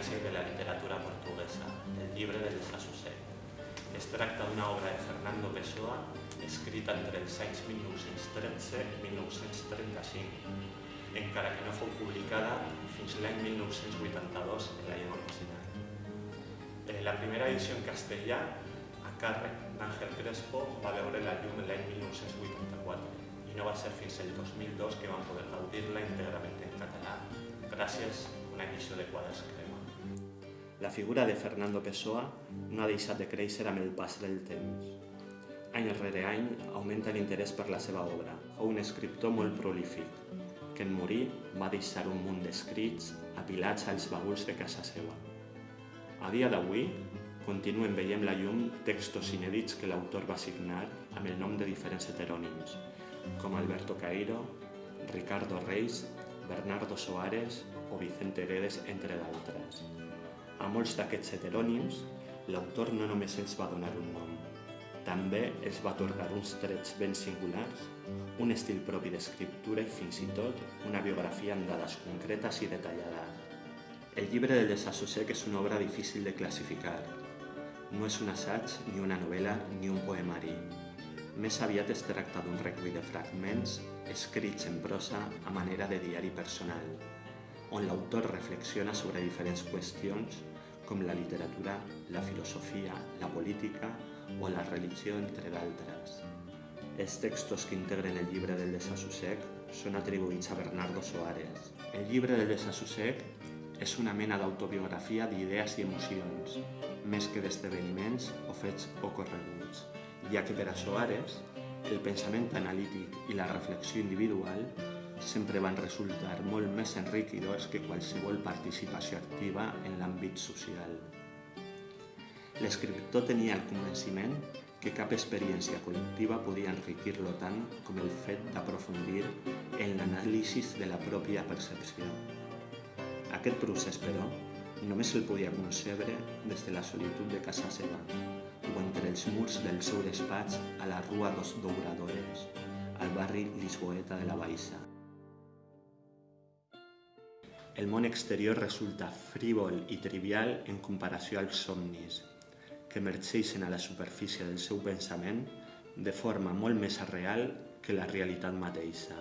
clàssic de la literatura portuguesa, el llibre del desassossec. Es tracta d'una obra de Fernando Pessoa, escrita entre els anys 1913 i 1935, encara que no fou publicada fins l'any 1982 en la llengua original. Eh, la primera edició en castellà, a càrrec d'Àngel Crespo, va veure la llum l'any 1984 i no va ser fins el 2002 que van poder gaudir-la íntegrament en català, gràcies a una edició de quadres crema. La figura de Fernando Pessoa no ha deixat de créixer amb el pas del temps. Any rere any augmenta l'interès per la seva obra. Fou un escriptor molt prolífic, que en morir va deixar un munt d'escrits apilats als baguls de casa seva. A dia d'avui, continuen veient la llum textos inèdits que l'autor va signar amb el nom de diferents heterònims, com Alberto Cairo, Ricardo Reis, Bernardo Soares o Vicente Guedes, entre d'altres. A molts d'aquests heterònims, l'autor no només els va donar un nom, també els va atorgar uns trets ben singulars, un estil propi d'escriptura i fins i tot una biografia amb dades concretes i detallades. El llibre del desassossec és una obra difícil de classificar. No és un assaig, ni una novel·la, ni un poemari. Més aviat es tracta d'un recull de fragments escrits en prosa a manera de diari personal, on l'autor reflexiona sobre diferents qüestions com la literatura, la filosofia, la política o la religió, entre d'altres. Els textos que integren el llibre del desassossec són atribuïts a Bernardo Soares. El llibre del desassossec és una mena d'autobiografia d'idees i emocions, més que d'esdeveniments o fets ocorreguts ja que per a Soares el pensament analític i la reflexió individual sempre van resultar molt més enriquidors que qualsevol participació activa en l'àmbit social. L'escriptor tenia el convenciment que cap experiència col·lectiva podia enriquir-lo tant com el fet d'aprofundir en l'anàlisi de la pròpia percepció. Aquest procés, però, només el podia concebre des de la solitud de casa seva, o entre els murs del seu despatx a la Rua dos Douradores, al barri lisboeta de la Baixa. El món exterior resulta frívol i trivial en comparació als somnis, que emergeixen a la superfície del seu pensament de forma molt més real que la realitat mateixa.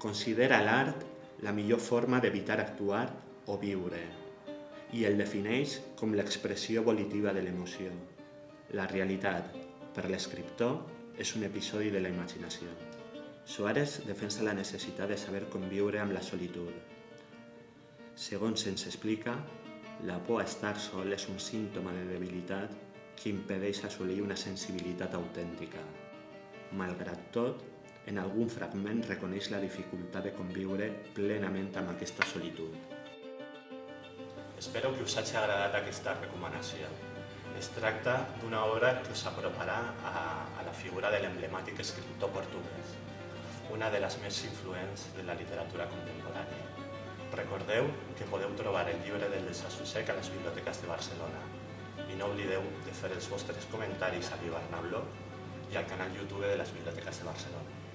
Considera l'art la millor forma d'evitar actuar o viure, i el defineix com l'expressió volitiva de l'emoció. La realitat, per l'escriptor, és un episodi de la imaginació. Suárez defensa la necessitat de saber conviure amb la solitud. Segons se'ns explica, la por a estar sol és un símptoma de debilitat que impedeix assolir una sensibilitat autèntica. Malgrat tot, en algun fragment reconeix la dificultat de conviure plenament amb aquesta solitud. Espero que us hagi agradat aquesta recomanació. Es tracta d'una obra que us aproparà a, a la figura de l'emblemàtic escriptor portuguès, una de les més influents de la literatura contemporània. Recordeu que podeu trobar el llibre del desassossec a les biblioteques de Barcelona i no oblideu de fer els vostres comentaris a l'Ibarna Blog i al canal YouTube de les biblioteques de Barcelona.